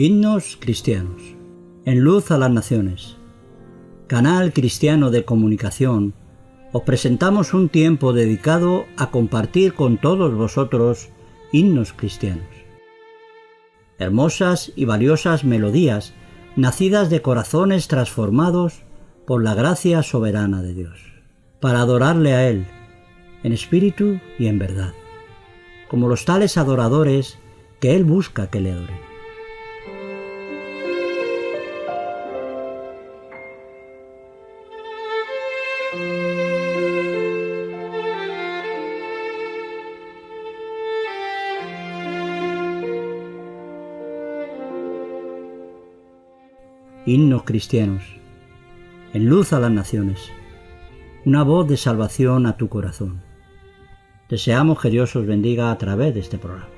Himnos cristianos. En luz a las naciones. Canal cristiano de comunicación. Os presentamos un tiempo dedicado a compartir con todos vosotros himnos cristianos. Hermosas y valiosas melodías nacidas de corazones transformados por la gracia soberana de Dios, para adorarle a Él, en espíritu y en verdad, como los tales adoradores que Él busca que le adoren. Himnos cristianos, en luz a las naciones, una voz de salvación a tu corazón. Deseamos que Dios os bendiga a través de este programa.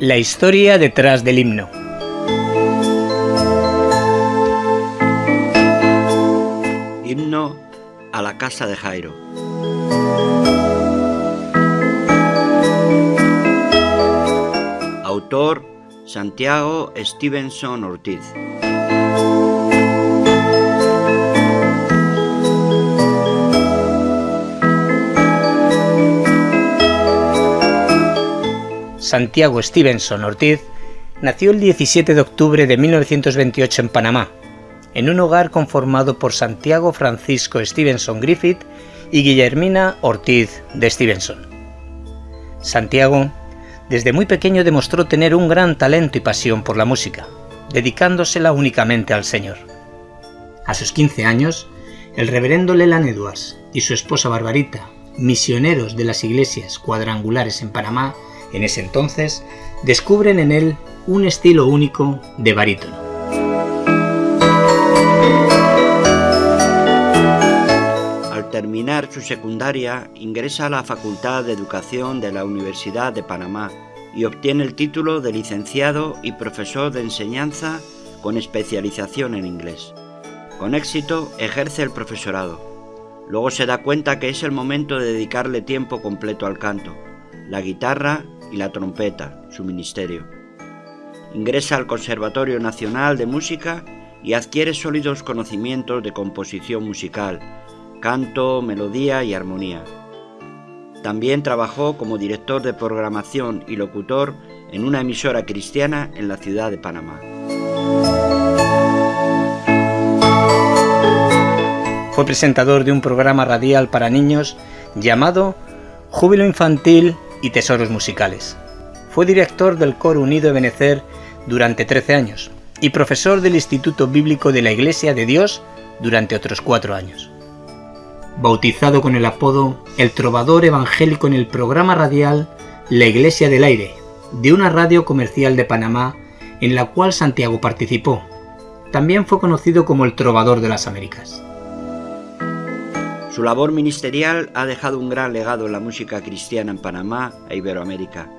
La historia detrás del himno. Himno a la casa de Jairo. Santiago Stevenson Ortiz. Santiago Stevenson Ortiz nació el 17 de octubre de 1928 en Panamá, en un hogar conformado por Santiago Francisco Stevenson Griffith y Guillermina Ortiz de Stevenson. Santiago desde muy pequeño demostró tener un gran talento y pasión por la música, dedicándosela únicamente al Señor. A sus 15 años, el reverendo Leland Edwards y su esposa Barbarita, misioneros de las iglesias cuadrangulares en Panamá, en ese entonces, descubren en él un estilo único de barítono. Terminar su secundaria, ingresa a la Facultad de Educación de la Universidad de Panamá y obtiene el título de licenciado y profesor de enseñanza con especialización en inglés. Con éxito ejerce el profesorado. Luego se da cuenta que es el momento de dedicarle tiempo completo al canto, la guitarra y la trompeta, su ministerio. Ingresa al Conservatorio Nacional de Música y adquiere sólidos conocimientos de composición musical, canto, melodía y armonía. También trabajó como director de programación y locutor en una emisora cristiana en la ciudad de Panamá. Fue presentador de un programa radial para niños llamado Júbilo Infantil y Tesoros Musicales. Fue director del Coro Unido de Benecer durante 13 años y profesor del Instituto Bíblico de la Iglesia de Dios durante otros cuatro años bautizado con el apodo El Trovador Evangélico en el programa radial La Iglesia del Aire, de una radio comercial de Panamá en la cual Santiago participó. También fue conocido como el Trovador de las Américas. Su labor ministerial ha dejado un gran legado en la música cristiana en Panamá e Iberoamérica.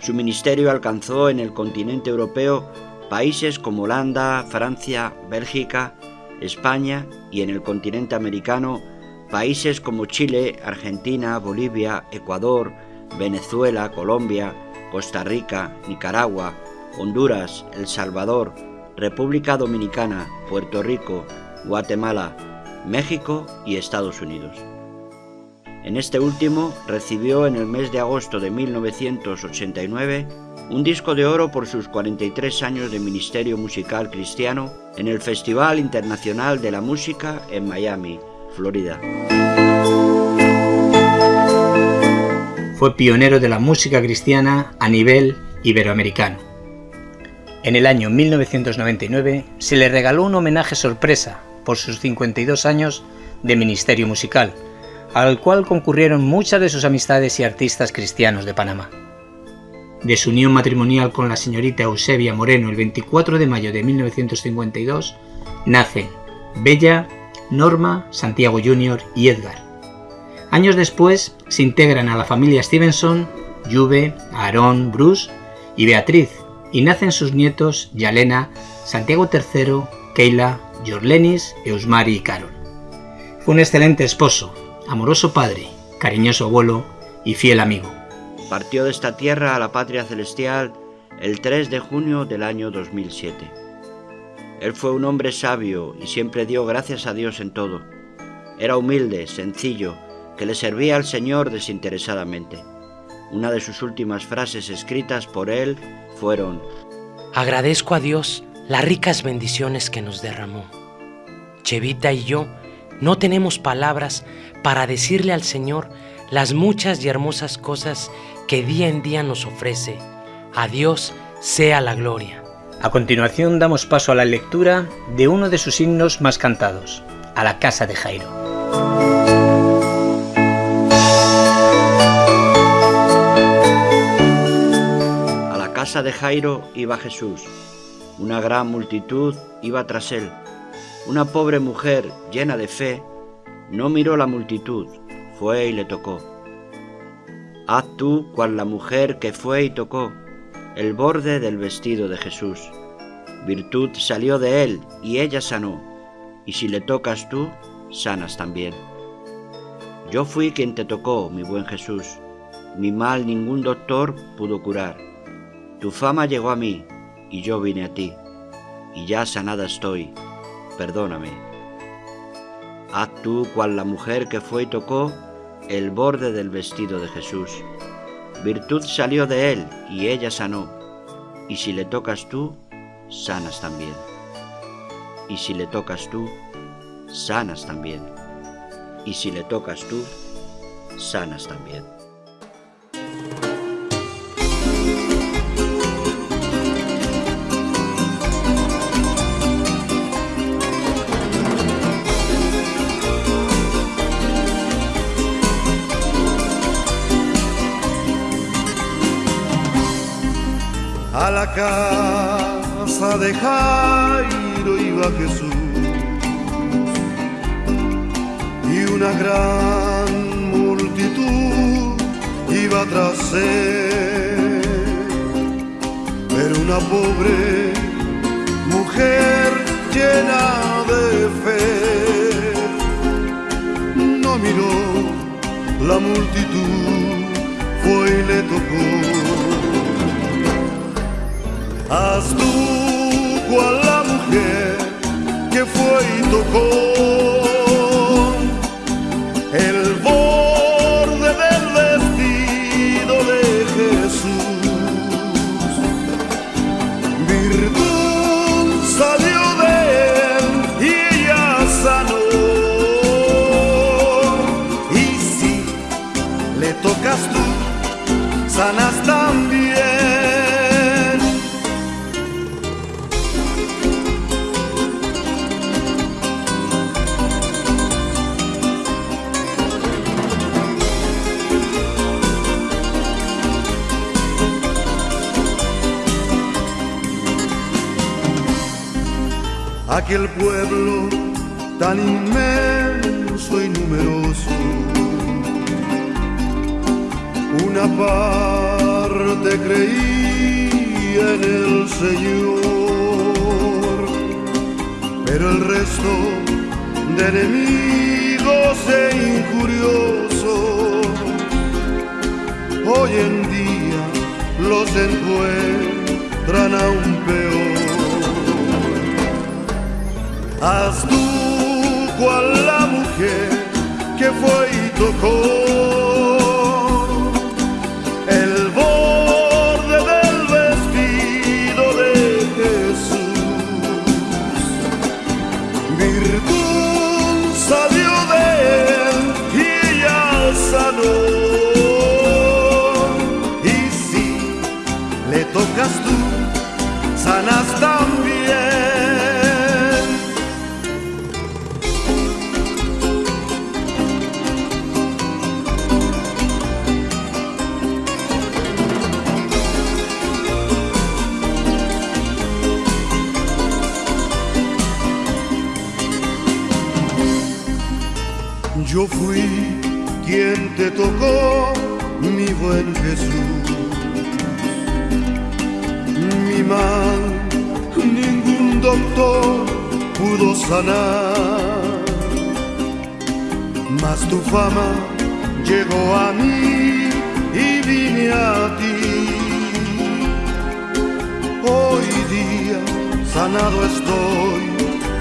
Su ministerio alcanzó en el continente europeo países como Holanda, Francia, Bélgica, España y en el continente americano países como Chile, Argentina, Bolivia, Ecuador, Venezuela, Colombia, Costa Rica, Nicaragua, Honduras, El Salvador, República Dominicana, Puerto Rico, Guatemala, México y Estados Unidos. En este último recibió en el mes de agosto de 1989 un disco de oro por sus 43 años de ministerio musical cristiano en el Festival Internacional de la Música en Miami, Florida. Fue pionero de la música cristiana a nivel iberoamericano. En el año 1999 se le regaló un homenaje sorpresa por sus 52 años de ministerio musical, al cual concurrieron muchas de sus amistades y artistas cristianos de Panamá de su unión matrimonial con la señorita Eusebia Moreno el 24 de mayo de 1952, nacen Bella, Norma, Santiago Jr. y Edgar. Años después se integran a la familia Stevenson, Juve, Aarón, Bruce y Beatriz, y nacen sus nietos Yalena, Santiago III, Keila, Jorlenis, Eusmari y Carol. Fue un excelente esposo, amoroso padre, cariñoso abuelo y fiel amigo. Partió de esta tierra a la patria celestial el 3 de junio del año 2007. Él fue un hombre sabio y siempre dio gracias a Dios en todo. Era humilde, sencillo, que le servía al Señor desinteresadamente. Una de sus últimas frases escritas por él fueron, Agradezco a Dios las ricas bendiciones que nos derramó. Chevita y yo no tenemos palabras para decirle al Señor las muchas y hermosas cosas que día en día nos ofrece. A Dios sea la gloria. A continuación damos paso a la lectura de uno de sus himnos más cantados, a la casa de Jairo. A la casa de Jairo iba Jesús. Una gran multitud iba tras él. Una pobre mujer llena de fe no miró la multitud, fue y le tocó. Haz tú cual la mujer que fue y tocó el borde del vestido de Jesús. Virtud salió de él y ella sanó, y si le tocas tú, sanas también. Yo fui quien te tocó, mi buen Jesús. Mi mal ningún doctor pudo curar. Tu fama llegó a mí, y yo vine a ti, y ya sanada estoy. Perdóname. Haz tú cual la mujer que fue y tocó el borde del vestido de Jesús. Virtud salió de él y ella sanó. Y si le tocas tú, sanas también. Y si le tocas tú, sanas también. Y si le tocas tú, sanas también. A la casa de Jairo iba Jesús y una gran multitud iba tras él. Pero una pobre mujer llena de fe no miró la multitud, fue y le tocó. Haz tú cual la mujer que fue y tocó. El aquel pueblo tan inmenso y numeroso. Una parte creía en el Señor, pero el resto de enemigos e incuriosos hoy en día los encuentran aún Haz tú cual la mujer que fue y tocó Yo fui quien te tocó, mi buen Jesús. Mi mal, ningún doctor pudo sanar. mas tu fama llegó a mí y vine a ti. Hoy día sanado estoy,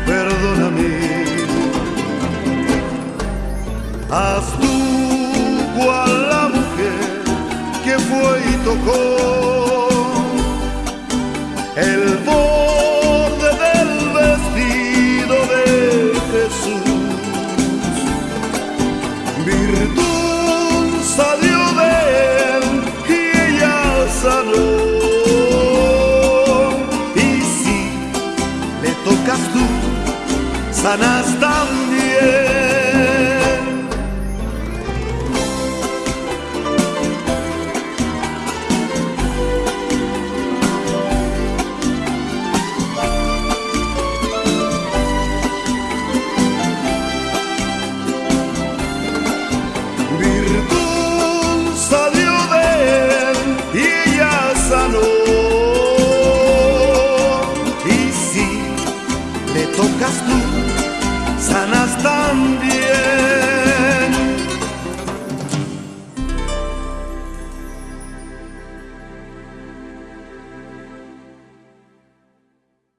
perdóname. Haz tú cual la mujer que fue y tocó el borde del vestido de Jesús. Virtud salió de él y ella sanó. Y si le tocas tú, sanar